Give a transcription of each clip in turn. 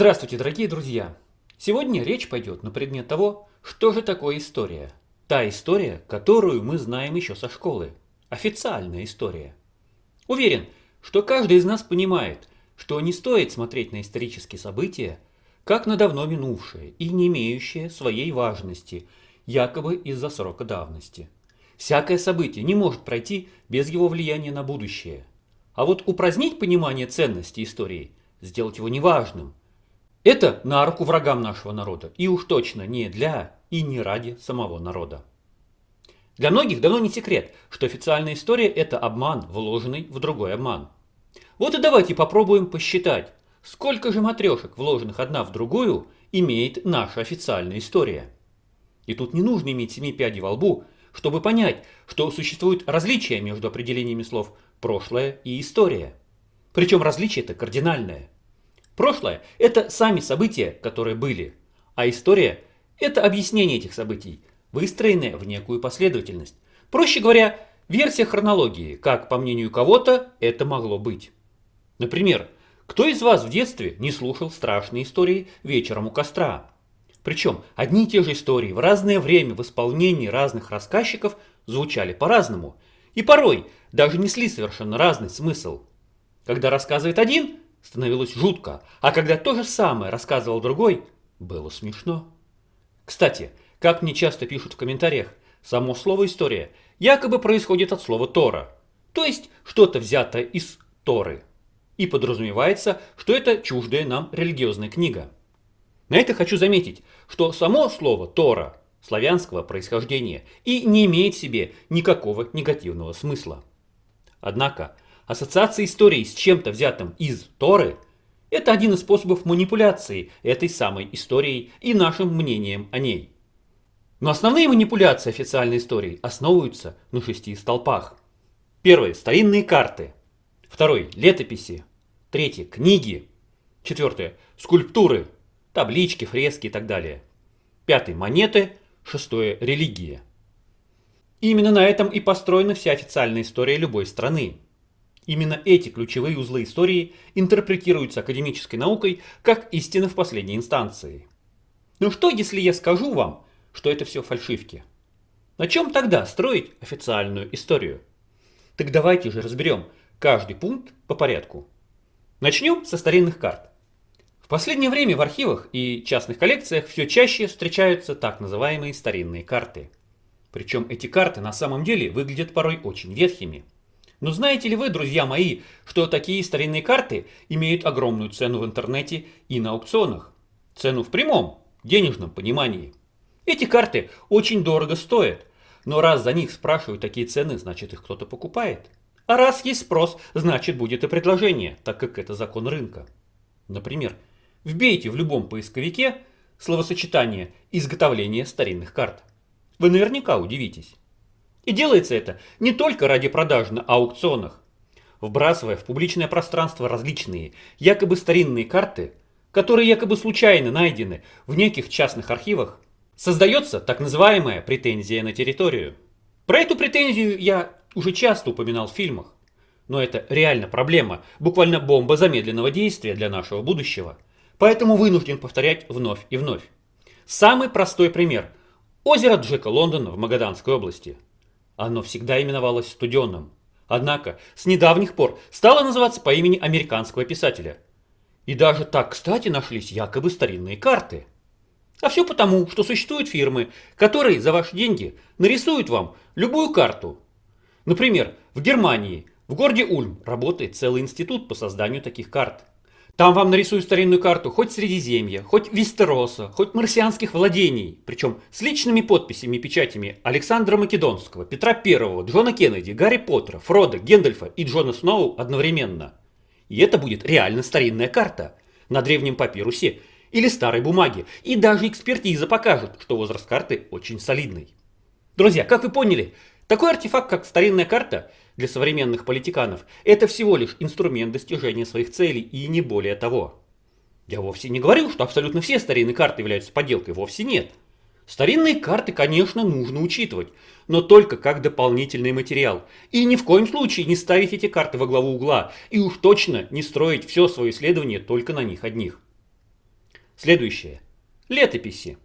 Здравствуйте, дорогие друзья! Сегодня речь пойдет на предмет того, что же такое история. Та история, которую мы знаем еще со школы. Официальная история. Уверен, что каждый из нас понимает, что не стоит смотреть на исторические события, как на давно минувшие и не имеющие своей важности, якобы из-за срока давности. Всякое событие не может пройти без его влияния на будущее. А вот упразднить понимание ценности истории, сделать его неважным – это на руку врагам нашего народа, и уж точно не для и не ради самого народа. Для многих давно не секрет, что официальная история – это обман, вложенный в другой обман. Вот и давайте попробуем посчитать, сколько же матрешек, вложенных одна в другую, имеет наша официальная история. И тут не нужно иметь семи пядей во лбу, чтобы понять, что существует различия между определениями слов «прошлое» и «история». Причем различие это кардинальное – Прошлое – это сами события, которые были, а история – это объяснение этих событий, выстроенное в некую последовательность. Проще говоря, версия хронологии, как, по мнению кого-то, это могло быть. Например, кто из вас в детстве не слушал страшные истории вечером у костра? Причем одни и те же истории в разное время в исполнении разных рассказчиков звучали по-разному и порой даже несли совершенно разный смысл. Когда рассказывает один, становилось жутко, а когда то же самое рассказывал другой, было смешно. Кстати, как мне часто пишут в комментариях, само слово «история» якобы происходит от слова «тора», то есть что-то взято из Торы, и подразумевается, что это чуждая нам религиозная книга. На это хочу заметить, что само слово «тора» славянского происхождения и не имеет в себе никакого негативного смысла. Однако, Ассоциация истории с чем-то взятым из Торы – это один из способов манипуляции этой самой историей и нашим мнением о ней. Но основные манипуляции официальной истории основываются на шести столпах. Первый – старинные карты. Второй – летописи. Третий – книги. Четвертое – скульптуры, таблички, фрески и так далее. Пятый – монеты. Шестое – религия. именно на этом и построена вся официальная история любой страны. Именно эти ключевые узлы истории интерпретируются академической наукой как истина в последней инстанции. Но что, если я скажу вам, что это все фальшивки? На чем тогда строить официальную историю? Так давайте же разберем каждый пункт по порядку. Начнем со старинных карт. В последнее время в архивах и частных коллекциях все чаще встречаются так называемые старинные карты. Причем эти карты на самом деле выглядят порой очень ветхими – но знаете ли вы, друзья мои, что такие старинные карты имеют огромную цену в интернете и на аукционах? Цену в прямом, денежном понимании. Эти карты очень дорого стоят, но раз за них спрашивают такие цены, значит их кто-то покупает. А раз есть спрос, значит будет и предложение, так как это закон рынка. Например, вбейте в любом поисковике словосочетание «изготовление старинных карт». Вы наверняка удивитесь. И делается это не только ради продажи на аукционах, вбрасывая в публичное пространство различные, якобы старинные карты, которые якобы случайно найдены в неких частных архивах, создается так называемая претензия на территорию. Про эту претензию я уже часто упоминал в фильмах, но это реально проблема, буквально бомба замедленного действия для нашего будущего, поэтому вынужден повторять вновь и вновь. Самый простой пример – озеро Джека Лондона в Магаданской области – оно всегда именовалось студенным. Однако с недавних пор стало называться по имени американского писателя. И даже так, кстати, нашлись якобы старинные карты. А все потому, что существуют фирмы, которые за ваши деньги нарисуют вам любую карту. Например, в Германии, в городе Ульм, работает целый институт по созданию таких карт. Там вам нарисуют старинную карту хоть Средиземья, хоть Вестероса, хоть марсианских владений, причем с личными подписями и печатями Александра Македонского, Петра Первого, Джона Кеннеди, Гарри Поттера, Фрода, Гендальфа и Джона Сноу одновременно. И это будет реально старинная карта на древнем папирусе или старой бумаге, и даже экспертиза покажет, что возраст карты очень солидный. Друзья, как вы поняли, такой артефакт, как старинная карта, для современных политиканов это всего лишь инструмент достижения своих целей и не более того. Я вовсе не говорю, что абсолютно все старинные карты являются подделкой, вовсе нет. Старинные карты, конечно, нужно учитывать, но только как дополнительный материал. И ни в коем случае не ставить эти карты во главу угла, и уж точно не строить все свое исследование только на них одних. Следующее. Летописи.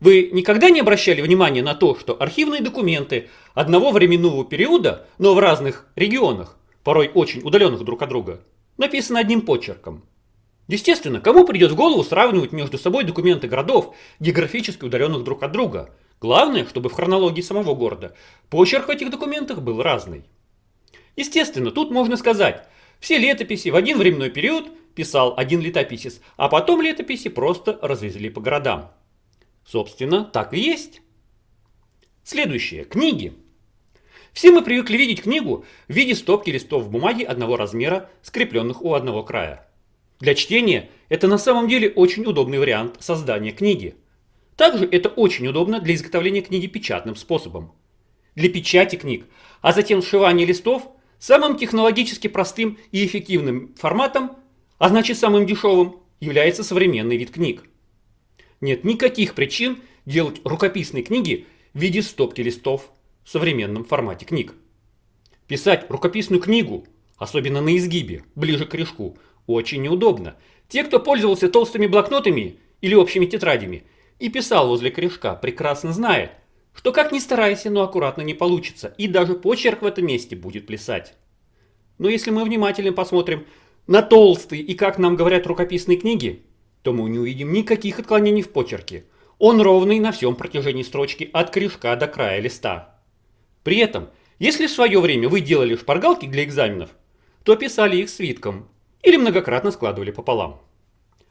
Вы никогда не обращали внимания на то, что архивные документы одного временного периода, но в разных регионах, порой очень удаленных друг от друга, написаны одним почерком? Естественно, кому придет в голову сравнивать между собой документы городов, географически удаленных друг от друга? Главное, чтобы в хронологии самого города почерк в этих документах был разный. Естественно, тут можно сказать, все летописи в один временной период писал один летописец, а потом летописи просто развезли по городам. Собственно, так и есть. Следующее. Книги. Все мы привыкли видеть книгу в виде стопки листов бумаги одного размера, скрепленных у одного края. Для чтения это на самом деле очень удобный вариант создания книги. Также это очень удобно для изготовления книги печатным способом. Для печати книг, а затем сшивания листов, самым технологически простым и эффективным форматом, а значит самым дешевым, является современный вид книг. Нет никаких причин делать рукописные книги в виде стопки листов в современном формате книг. Писать рукописную книгу, особенно на изгибе, ближе к корешку, очень неудобно. Те, кто пользовался толстыми блокнотами или общими тетрадями и писал возле корешка, прекрасно знает, что как ни старайся, но аккуратно не получится, и даже почерк в этом месте будет плясать. Но если мы внимательно посмотрим на толстые и, как нам говорят, рукописные книги, то мы не увидим никаких отклонений в почерке. Он ровный на всем протяжении строчки от корешка до края листа. При этом, если в свое время вы делали шпаргалки для экзаменов, то писали их свитком или многократно складывали пополам.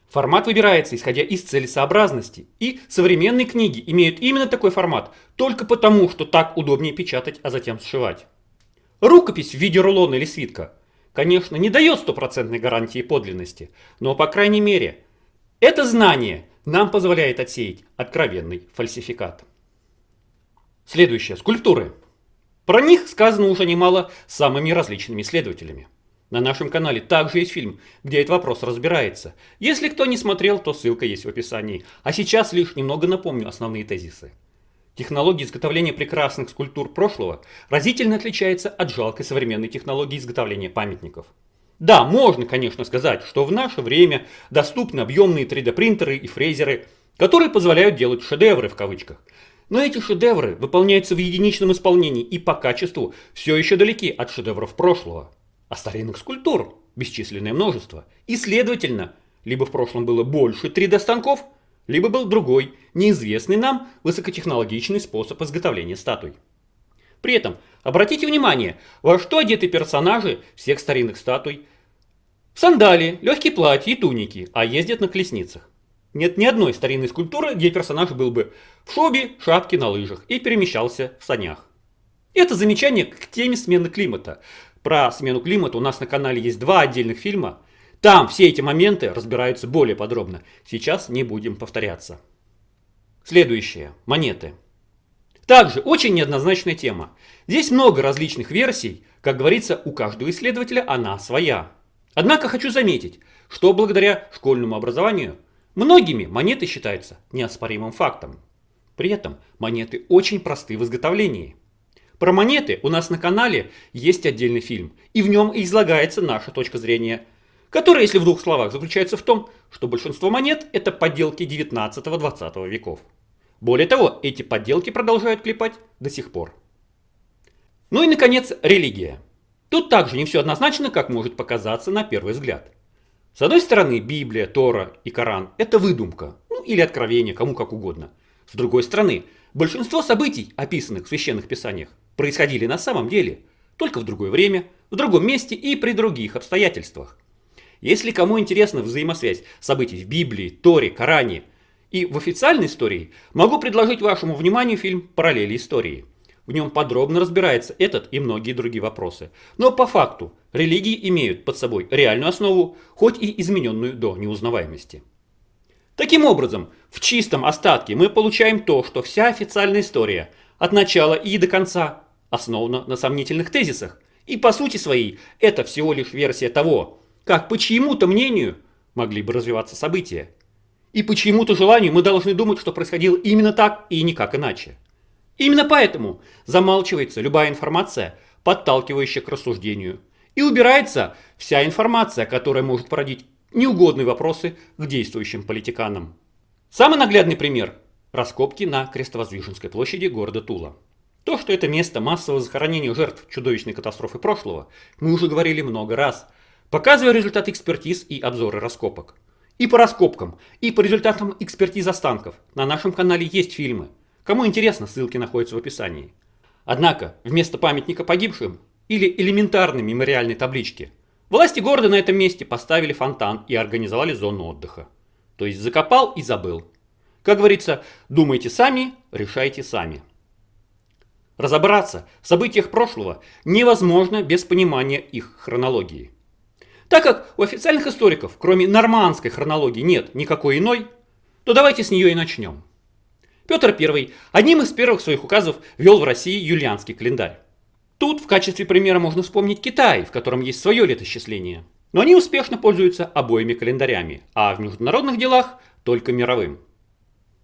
Формат выбирается исходя из целесообразности, и современные книги имеют именно такой формат только потому, что так удобнее печатать, а затем сшивать. Рукопись в виде рулона или свитка, конечно, не дает стопроцентной гарантии подлинности, но по крайней мере это знание нам позволяет отсеять откровенный фальсификат. Следующее. Скульптуры. Про них сказано уже немало самыми различными исследователями. На нашем канале также есть фильм, где этот вопрос разбирается. Если кто не смотрел, то ссылка есть в описании. А сейчас лишь немного напомню основные тезисы. Технология изготовления прекрасных скульптур прошлого разительно отличается от жалкой современной технологии изготовления памятников. Да, можно, конечно, сказать, что в наше время доступны объемные 3D принтеры и фрезеры, которые позволяют делать шедевры в кавычках. Но эти шедевры выполняются в единичном исполнении и по качеству все еще далеки от шедевров прошлого. А старинных скульптур бесчисленное множество. И следовательно, либо в прошлом было больше 3D-станков, либо был другой, неизвестный нам высокотехнологичный способ изготовления статуй. При этом обратите внимание, во что одеты персонажи всех старинных статуй. В сандали, легкие платья и туники, а ездят на колесницах. Нет ни одной старинной скульптуры, где персонаж был бы в шубе, шапке на лыжах и перемещался в санях. Это замечание к теме смены климата. Про смену климата у нас на канале есть два отдельных фильма. Там все эти моменты разбираются более подробно. Сейчас не будем повторяться. Следующее. Монеты. Также очень неоднозначная тема. Здесь много различных версий, как говорится, у каждого исследователя она своя. Однако хочу заметить, что благодаря школьному образованию многими монеты считаются неоспоримым фактом. При этом монеты очень просты в изготовлении. Про монеты у нас на канале есть отдельный фильм, и в нем излагается наша точка зрения, которая, если в двух словах, заключается в том, что большинство монет это подделки 19-20 веков. Более того, эти подделки продолжают клепать до сих пор. Ну и, наконец, религия. Тут также не все однозначно, как может показаться на первый взгляд. С одной стороны, Библия, Тора и Коран – это выдумка, ну или откровение, кому как угодно. С другой стороны, большинство событий, описанных в священных писаниях, происходили на самом деле, только в другое время, в другом месте и при других обстоятельствах. Если кому интересна взаимосвязь событий в Библии, Торе, Коране – и в официальной истории могу предложить вашему вниманию фильм «Параллели истории». В нем подробно разбирается этот и многие другие вопросы. Но по факту религии имеют под собой реальную основу, хоть и измененную до неузнаваемости. Таким образом, в чистом остатке мы получаем то, что вся официальная история от начала и до конца основана на сомнительных тезисах. И по сути своей это всего лишь версия того, как по чьему-то мнению могли бы развиваться события. И по чьему-то желанию мы должны думать, что происходило именно так и никак иначе. Именно поэтому замалчивается любая информация, подталкивающая к рассуждению. И убирается вся информация, которая может породить неугодные вопросы к действующим политиканам. Самый наглядный пример – раскопки на Крестовоздвиженской площади города Тула. То, что это место массового захоронения жертв чудовищной катастрофы прошлого, мы уже говорили много раз, показывая результаты экспертиз и обзоры раскопок. И по раскопкам, и по результатам экспертиз останков на нашем канале есть фильмы. Кому интересно, ссылки находятся в описании. Однако, вместо памятника погибшим или элементарной мемориальной таблички, власти города на этом месте поставили фонтан и организовали зону отдыха. То есть закопал и забыл. Как говорится, думайте сами, решайте сами. Разобраться в событиях прошлого невозможно без понимания их хронологии. Так как у официальных историков, кроме нормандской хронологии, нет никакой иной, то давайте с нее и начнем. Петр I одним из первых своих указов ввел в России юлианский календарь. Тут в качестве примера можно вспомнить Китай, в котором есть свое летосчисление. Но они успешно пользуются обоими календарями, а в международных делах только мировым.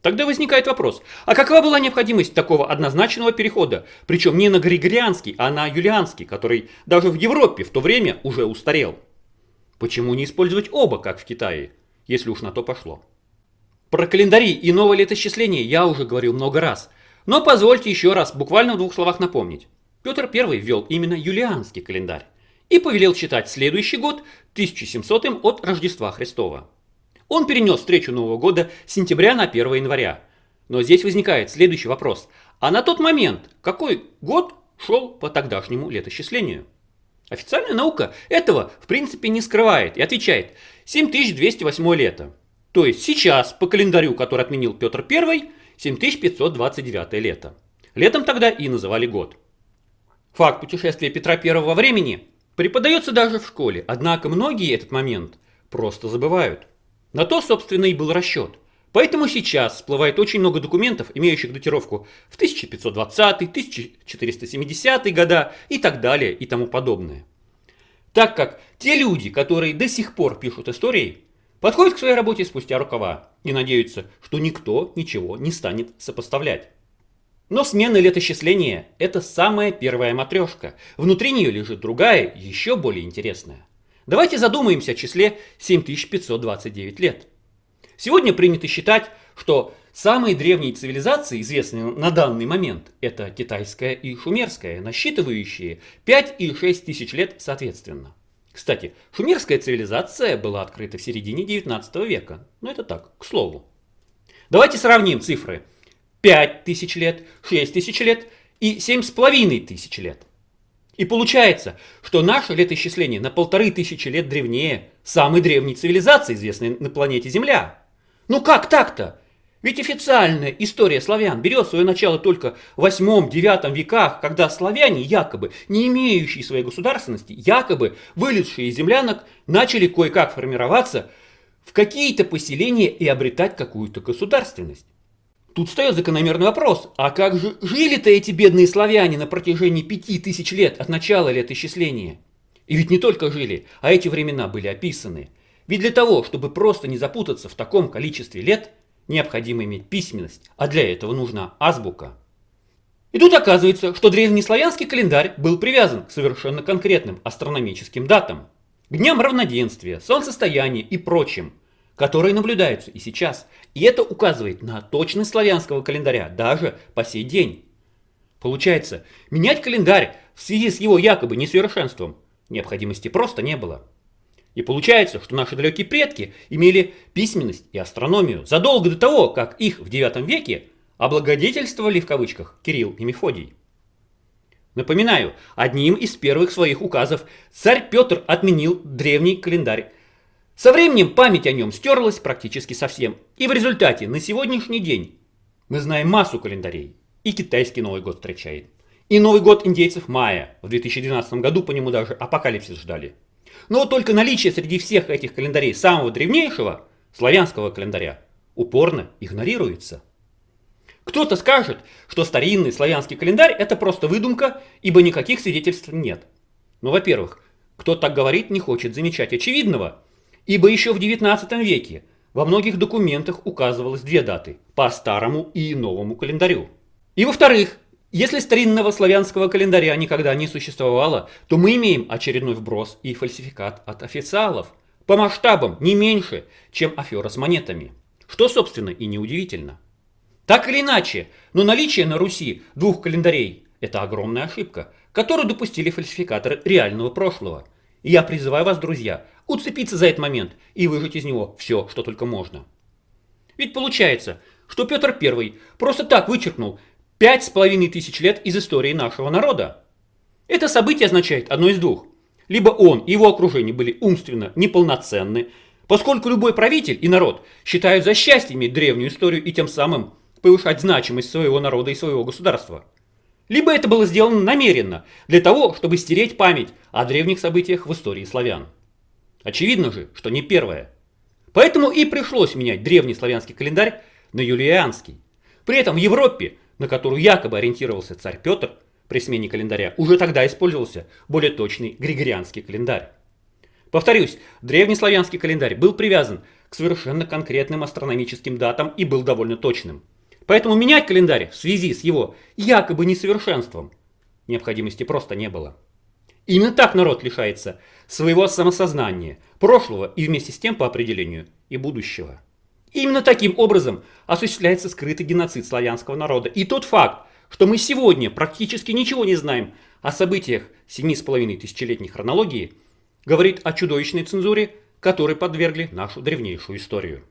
Тогда возникает вопрос, а какова была необходимость такого однозначного перехода, причем не на григорианский, а на юлианский, который даже в Европе в то время уже устарел? Почему не использовать оба, как в Китае, если уж на то пошло? Про календари и новое летосчисление я уже говорил много раз, но позвольте еще раз буквально в двух словах напомнить. Петр I ввел именно юлианский календарь и повелел считать следующий год 1700 от Рождества Христова. Он перенес встречу Нового года с сентября на 1 января. Но здесь возникает следующий вопрос. А на тот момент какой год шел по тогдашнему летосчислению? Официальная наука этого в принципе не скрывает и отвечает 7208 лето. То есть сейчас по календарю, который отменил Петр I, 7529 лето. Летом тогда и называли год. Факт путешествия Петра I во времени преподается даже в школе, однако многие этот момент просто забывают. На то, собственно, и был расчет. Поэтому сейчас всплывает очень много документов, имеющих датировку в 1520, 1470 года и так далее и тому подобное. Так как те люди, которые до сих пор пишут истории, подходят к своей работе спустя рукава и надеются, что никто ничего не станет сопоставлять. Но смена летосчисления – это самая первая матрешка. Внутри нее лежит другая, еще более интересная. Давайте задумаемся о числе 7529 лет. Сегодня принято считать, что самые древние цивилизации, известные на данный момент, это китайская и шумерская, насчитывающие 5 и 6 тысяч лет соответственно. Кстати, шумерская цивилизация была открыта в середине 19 века. Но это так, к слову. Давайте сравним цифры. 5 тысяч лет, 6 тысяч лет и 7,5 тысяч лет. И получается, что наше летоисчисление на полторы тысячи лет древнее самой древней цивилизации, известной на планете Земля. Ну как так-то? Ведь официальная история славян берет свое начало только в 8-9 веках, когда славяне, якобы не имеющие своей государственности, якобы вылезшие из землянок, начали кое-как формироваться в какие-то поселения и обретать какую-то государственность. Тут встает закономерный вопрос, а как же жили-то эти бедные славяне на протяжении пяти тысяч лет от начала летоисчисления? И ведь не только жили, а эти времена были описаны. Ведь для того, чтобы просто не запутаться в таком количестве лет, необходимо иметь письменность, а для этого нужна азбука. И тут оказывается, что древнеславянский календарь был привязан к совершенно конкретным астрономическим датам. К дням равноденствия, солнцестояния и прочим – которые наблюдаются и сейчас. И это указывает на точность славянского календаря даже по сей день. Получается, менять календарь в связи с его якобы несовершенством необходимости просто не было. И получается, что наши далекие предки имели письменность и астрономию задолго до того, как их в IX веке облагодетельствовали в кавычках Кирилл и Мефодий. Напоминаю, одним из первых своих указов царь Петр отменил древний календарь со временем память о нем стерлась практически совсем. И в результате на сегодняшний день мы знаем массу календарей. И китайский Новый год встречает. И Новый год индейцев Майя. В 2012 году по нему даже апокалипсис ждали. Но только наличие среди всех этих календарей самого древнейшего, славянского календаря, упорно игнорируется. Кто-то скажет, что старинный славянский календарь это просто выдумка, ибо никаких свидетельств нет. Но, во-первых, кто так говорит, не хочет замечать очевидного – Ибо еще в XIX веке во многих документах указывалось две даты – по старому и новому календарю. И во-вторых, если старинного славянского календаря никогда не существовало, то мы имеем очередной вброс и фальсификат от официалов, по масштабам не меньше, чем афера с монетами. Что, собственно, и неудивительно. Так или иначе, но наличие на Руси двух календарей – это огромная ошибка, которую допустили фальсификаторы реального прошлого. И я призываю вас, друзья, уцепиться за этот момент и выжать из него все, что только можно. Ведь получается, что Петр I просто так вычеркнул пять с половиной тысяч лет из истории нашего народа. Это событие означает одно из двух. Либо он и его окружение были умственно неполноценны, поскольку любой правитель и народ считают за счастье иметь древнюю историю и тем самым повышать значимость своего народа и своего государства. Либо это было сделано намеренно, для того, чтобы стереть память о древних событиях в истории славян. Очевидно же, что не первое. Поэтому и пришлось менять древний славянский календарь на юлианский. При этом в Европе, на которую якобы ориентировался царь Петр, при смене календаря уже тогда использовался более точный григорианский календарь. Повторюсь, древнеславянский календарь был привязан к совершенно конкретным астрономическим датам и был довольно точным. Поэтому менять календарь в связи с его якобы несовершенством необходимости просто не было. Именно так народ лишается своего самосознания, прошлого и вместе с тем по определению и будущего. Именно таким образом осуществляется скрытый геноцид славянского народа. И тот факт, что мы сегодня практически ничего не знаем о событиях 7,5 тысячелетней хронологии, говорит о чудовищной цензуре, которой подвергли нашу древнейшую историю.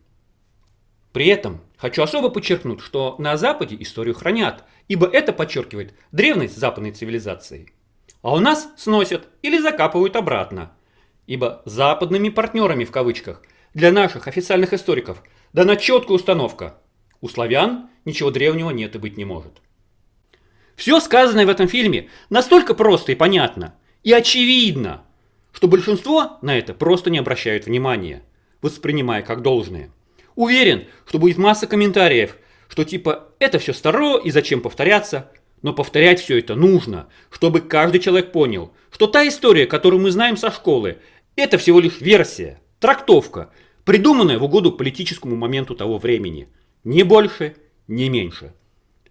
При этом хочу особо подчеркнуть, что на Западе историю хранят, ибо это подчеркивает древность западной цивилизации. А у нас сносят или закапывают обратно. Ибо западными партнерами в кавычках для наших официальных историков дана четкая установка. У славян ничего древнего нет и быть не может. Все сказанное в этом фильме настолько просто и понятно, и очевидно, что большинство на это просто не обращают внимания, воспринимая как должное. Уверен, что будет масса комментариев, что типа это все старо и зачем повторяться, но повторять все это нужно, чтобы каждый человек понял, что та история, которую мы знаем со школы, это всего лишь версия, трактовка, придуманная в угоду политическому моменту того времени. Ни больше, ни меньше.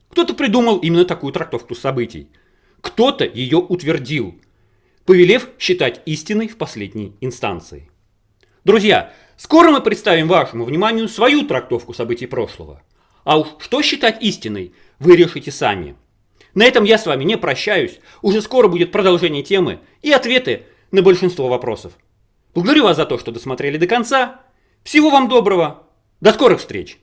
Кто-то придумал именно такую трактовку событий. Кто-то ее утвердил, повелев считать истиной в последней инстанции. Друзья, скоро мы представим вашему вниманию свою трактовку событий прошлого. А уж что считать истиной, вы решите сами. На этом я с вами не прощаюсь. Уже скоро будет продолжение темы и ответы на большинство вопросов. Благодарю вас за то, что досмотрели до конца. Всего вам доброго. До скорых встреч!